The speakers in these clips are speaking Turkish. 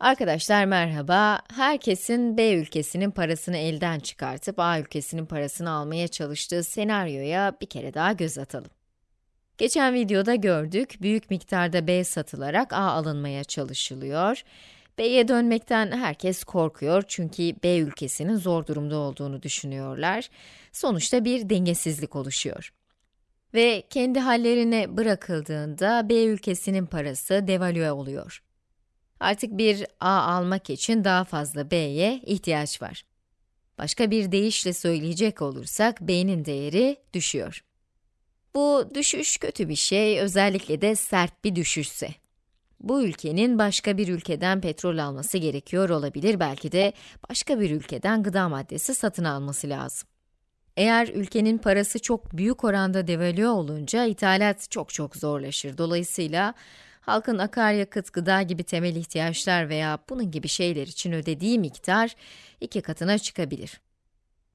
Arkadaşlar merhaba. Herkesin B ülkesinin parasını elden çıkartıp A ülkesinin parasını almaya çalıştığı senaryoya bir kere daha göz atalım. Geçen videoda gördük, büyük miktarda B satılarak A alınmaya çalışılıyor. B'ye dönmekten herkes korkuyor çünkü B ülkesinin zor durumda olduğunu düşünüyorlar. Sonuçta bir dengesizlik oluşuyor. Ve kendi hallerine bırakıldığında B ülkesinin parası devalüe oluyor. Artık bir A almak için daha fazla B'ye ihtiyaç var. Başka bir deyişle söyleyecek olursak, B'nin değeri düşüyor. Bu düşüş kötü bir şey, özellikle de sert bir düşüşse. Bu ülkenin başka bir ülkeden petrol alması gerekiyor olabilir, belki de başka bir ülkeden gıda maddesi satın alması lazım. Eğer ülkenin parası çok büyük oranda devalüe olunca ithalat çok çok zorlaşır. Dolayısıyla halkın akaryakıt, gıda gibi temel ihtiyaçlar veya bunun gibi şeyler için ödediği miktar iki katına çıkabilir.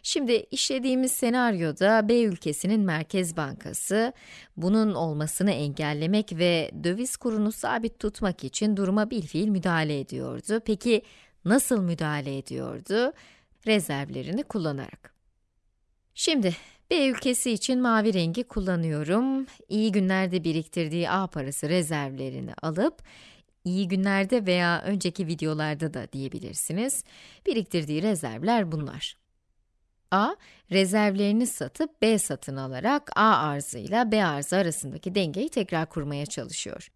Şimdi işlediğimiz senaryoda B ülkesinin Merkez Bankası, bunun olmasını engellemek ve döviz kurunu sabit tutmak için duruma bilfiil müdahale ediyordu. Peki nasıl müdahale ediyordu? Rezervlerini kullanarak. Şimdi B ülkesi için mavi rengi kullanıyorum. İyi günlerde biriktirdiği A parası rezervlerini alıp, iyi günlerde veya önceki videolarda da diyebilirsiniz, biriktirdiği rezervler bunlar. A, rezervlerini satıp B satın alarak A arzıyla B arzı arasındaki dengeyi tekrar kurmaya çalışıyor.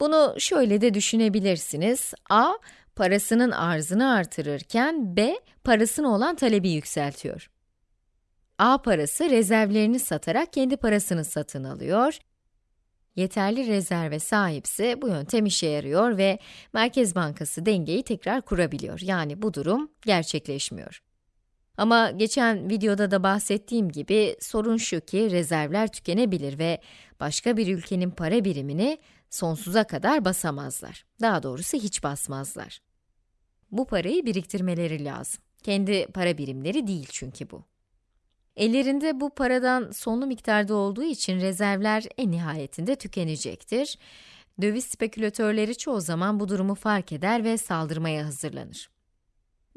Bunu şöyle de düşünebilirsiniz. A, parasının arzını artırırken B, parasına olan talebi yükseltiyor. A parası rezervlerini satarak kendi parasını satın alıyor. Yeterli rezerve sahipse bu yöntem işe yarıyor ve Merkez Bankası dengeyi tekrar kurabiliyor. Yani bu durum gerçekleşmiyor. Ama geçen videoda da bahsettiğim gibi sorun şu ki rezervler tükenebilir ve başka bir ülkenin para birimini sonsuza kadar basamazlar. Daha doğrusu hiç basmazlar. Bu parayı biriktirmeleri lazım. Kendi para birimleri değil çünkü bu. Ellerinde bu paradan sonlu miktarda olduğu için rezervler en nihayetinde tükenecektir. Döviz spekülatörleri çoğu zaman bu durumu fark eder ve saldırmaya hazırlanır.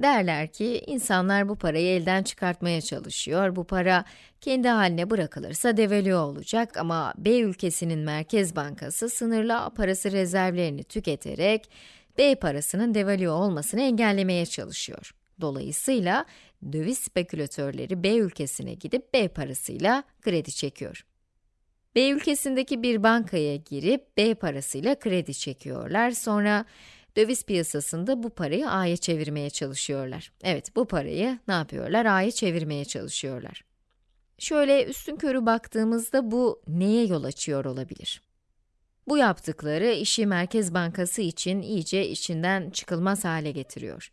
Derler ki, insanlar bu parayı elden çıkartmaya çalışıyor, bu para kendi haline bırakılırsa devalüe olacak ama B ülkesinin Merkez Bankası sınırlı A parası rezervlerini tüketerek B parasının devalüe olmasını engellemeye çalışıyor. Dolayısıyla döviz spekülatörleri B ülkesine gidip B parasıyla kredi çekiyor. B ülkesindeki bir bankaya girip B parasıyla kredi çekiyorlar. Sonra döviz piyasasında bu parayı A'ya çevirmeye çalışıyorlar. Evet, bu parayı ne yapıyorlar? A'ya çevirmeye çalışıyorlar. Şöyle üstün körü baktığımızda bu neye yol açıyor olabilir? Bu yaptıkları işi Merkez Bankası için iyice içinden çıkılmaz hale getiriyor.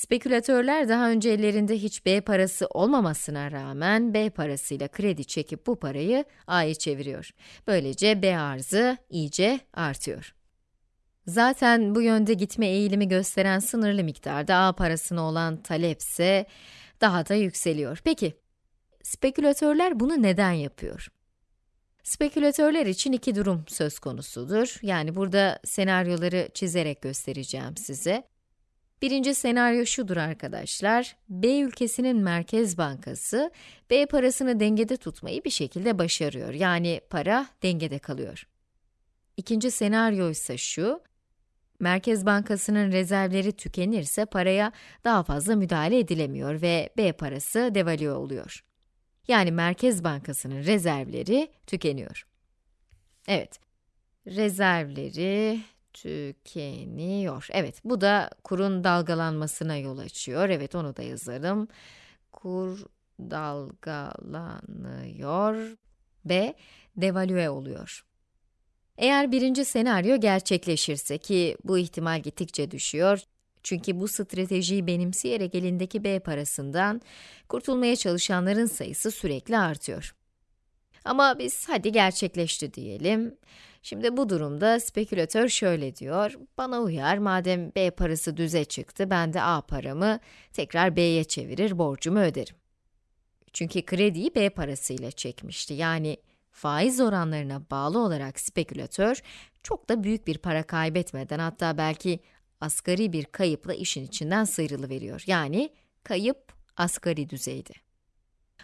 Spekülatörler daha önce ellerinde hiç B parası olmamasına rağmen B parasıyla kredi çekip bu parayı A'ya çeviriyor. Böylece B arzı iyice artıyor. Zaten bu yönde gitme eğilimi gösteren sınırlı miktarda A parasına olan talepse daha da yükseliyor. Peki, spekülatörler bunu neden yapıyor? Spekülatörler için iki durum söz konusudur. Yani burada senaryoları çizerek göstereceğim size. Birinci senaryo şudur arkadaşlar, B ülkesinin Merkez Bankası, B parasını dengede tutmayı bir şekilde başarıyor, yani para dengede kalıyor. İkinci senaryo ise şu, Merkez Bankası'nın rezervleri tükenirse paraya daha fazla müdahale edilemiyor ve B parası devalüe oluyor. Yani Merkez Bankası'nın rezervleri tükeniyor. Evet, rezervleri tükeniyor. Evet, bu da kurun dalgalanmasına yol açıyor. Evet, onu da yazalım. Kur dalgalanıyor ve devalüe oluyor. Eğer birinci senaryo gerçekleşirse ki bu ihtimal gittikçe düşüyor, çünkü bu stratejiyi benimseyerek elindeki B parasından kurtulmaya çalışanların sayısı sürekli artıyor. Ama biz hadi gerçekleşti diyelim. Şimdi bu durumda spekülatör şöyle diyor, bana uyar madem B parası düze çıktı, ben de A paramı tekrar B'ye çevirir, borcumu öderim. Çünkü krediyi B parasıyla çekmişti, yani faiz oranlarına bağlı olarak spekülatör, çok da büyük bir para kaybetmeden, hatta belki asgari bir kayıpla işin içinden sıyrılıveriyor. Yani kayıp asgari düzeyde.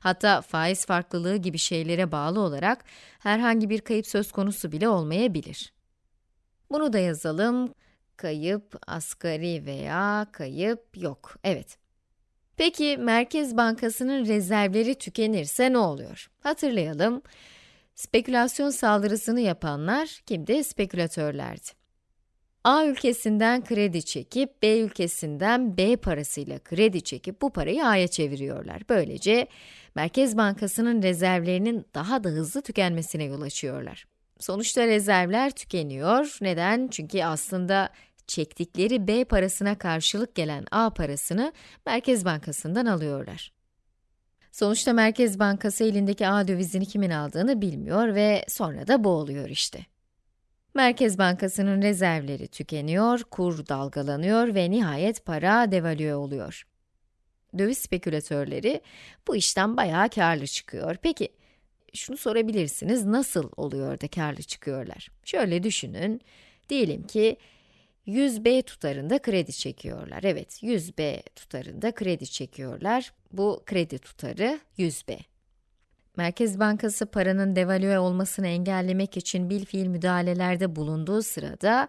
Hatta faiz farklılığı gibi şeylere bağlı olarak herhangi bir kayıp söz konusu bile olmayabilir. Bunu da yazalım. Kayıp asgari veya kayıp yok. Evet. Peki Merkez Bankası'nın rezervleri tükenirse ne oluyor? Hatırlayalım. Spekülasyon saldırısını yapanlar kimdi? Spekülatörlerdi. A ülkesinden kredi çekip, B ülkesinden B parasıyla kredi çekip bu parayı A'ya çeviriyorlar. Böylece Merkez Bankası'nın rezervlerinin daha da hızlı tükenmesine yol açıyorlar. Sonuçta rezervler tükeniyor. Neden? Çünkü aslında çektikleri B parasına karşılık gelen A parasını Merkez Bankası'ndan alıyorlar. Sonuçta Merkez Bankası elindeki A dövizini kimin aldığını bilmiyor ve sonra da boğuluyor işte. Merkez Bankası'nın rezervleri tükeniyor, kur dalgalanıyor ve nihayet para devalüe oluyor. Döviz spekülatörleri bu işten bayağı karlı çıkıyor. Peki, şunu sorabilirsiniz, nasıl oluyor da karlı çıkıyorlar? Şöyle düşünün, diyelim ki 100B tutarında kredi çekiyorlar. Evet, 100B tutarında kredi çekiyorlar. Bu kredi tutarı 100B. Merkez Bankası paranın devalüe olmasını engellemek için bil fiil müdahalelerde bulunduğu sırada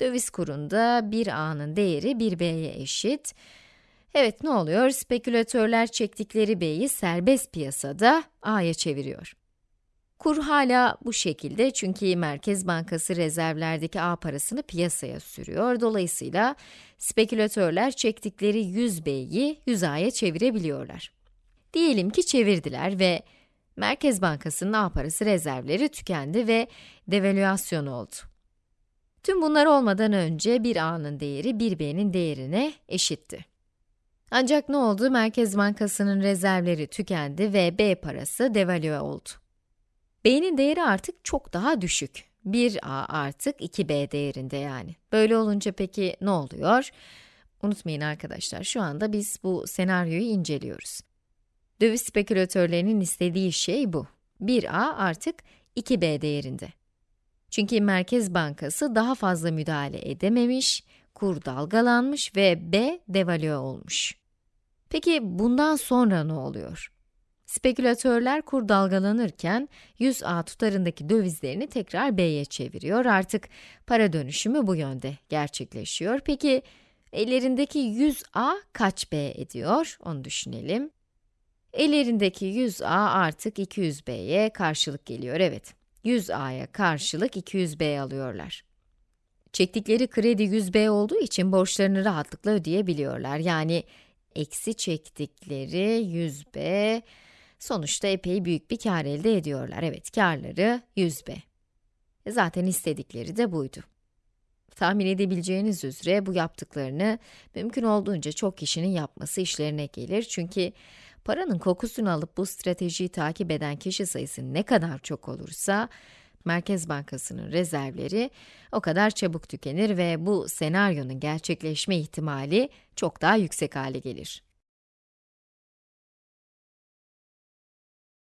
döviz kurunda bir A'nın değeri bir B'ye eşit. Evet ne oluyor? Spekülatörler çektikleri B'yi serbest piyasada A'ya çeviriyor. Kur hala bu şekilde çünkü Merkez Bankası rezervlerdeki A parasını piyasaya sürüyor. Dolayısıyla spekülatörler çektikleri 100 B'yi 100 A'ya çevirebiliyorlar. Diyelim ki çevirdiler ve Merkez Bankası'nın A parası rezervleri tükendi ve devalüasyon oldu. Tüm bunlar olmadan önce bir A'nın değeri bir B'nin değerine eşitti. Ancak ne oldu? Merkez Bankası'nın rezervleri tükendi ve B parası devalüe oldu. B'nin değeri artık çok daha düşük. 1A artık 2B değerinde yani. Böyle olunca peki ne oluyor? Unutmayın arkadaşlar, şu anda biz bu senaryoyu inceliyoruz. Döviz spekülatörlerinin istediği şey bu. 1A artık 2B değerinde. Çünkü Merkez Bankası daha fazla müdahale edememiş, kur dalgalanmış ve B devalüe olmuş. Peki bundan sonra ne oluyor? Spekülatörler kur dalgalanırken 100A tutarındaki dövizlerini tekrar B'ye çeviriyor. Artık para dönüşümü bu yönde gerçekleşiyor. Peki ellerindeki 100A kaç B ediyor? Onu düşünelim. Ellerindeki 100A artık 200B'ye karşılık geliyor. Evet, 100A'ya karşılık 200B alıyorlar. Çektikleri kredi 100B olduğu için borçlarını rahatlıkla ödeyebiliyorlar. Yani eksi çektikleri 100B, sonuçta epey büyük bir kar elde ediyorlar. Evet, karları 100B. E zaten istedikleri de buydu. Tahmin edebileceğiniz üzere bu yaptıklarını mümkün olduğunca çok kişinin yapması işlerine gelir. Çünkü paranın kokusunu alıp bu stratejiyi takip eden kişi sayısı ne kadar çok olursa, Merkez Bankası'nın rezervleri o kadar çabuk tükenir ve bu senaryonun gerçekleşme ihtimali çok daha yüksek hale gelir.